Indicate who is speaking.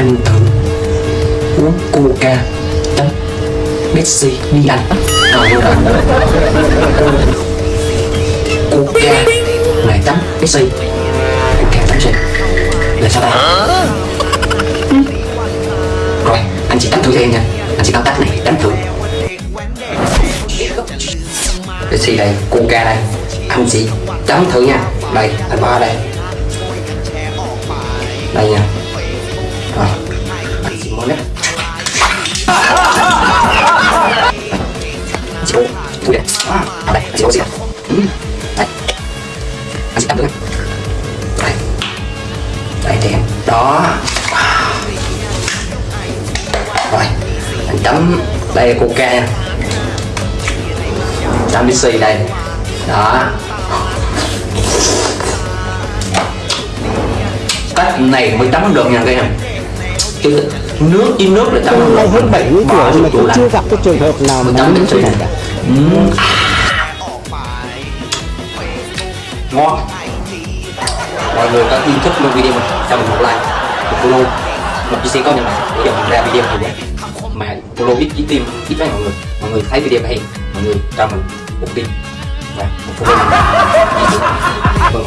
Speaker 1: anh thử. Uống coca tắm, Pepsi đi ăn. Ờ, coca này tắm Pepsi. Coca tắm gì? là sao ta? rồi anh chỉ tắm thử cho em nha. Anh chỉ chấm tắt này tắm thử. Pepsi đây coca đây. Anh chị tắm thử nha. Đây anh bỏ đây. Đây nha anh chỉ muốn đấy. Anh chỉ à, đây chị chỉ gì gì ừ. đây. Anh chị chấm được đây. Đây thì em. Đó. Rồi anh chấm đây là coca nha chấm Pepsi đây. Đó. Cách này mới chấm được nha các em chứ nước với nước là
Speaker 2: Tôi
Speaker 1: không
Speaker 2: nay hơn 70
Speaker 1: Bỏ
Speaker 2: tuổi mà
Speaker 1: lạnh.
Speaker 2: chưa gặp cái trường hợp nào mà
Speaker 1: Pepsi
Speaker 2: như
Speaker 1: này
Speaker 2: này cả.
Speaker 1: Ừm. ngon. Mọi người có yêu thích luôn video mình cho mình một like một follow một chia sẻ có nhận để cho mình ra video nhiều quá mà follow ít ít tim ít với mọi người. Mọi người thấy video hay. Mọi người cho mình một tim và một follow mình.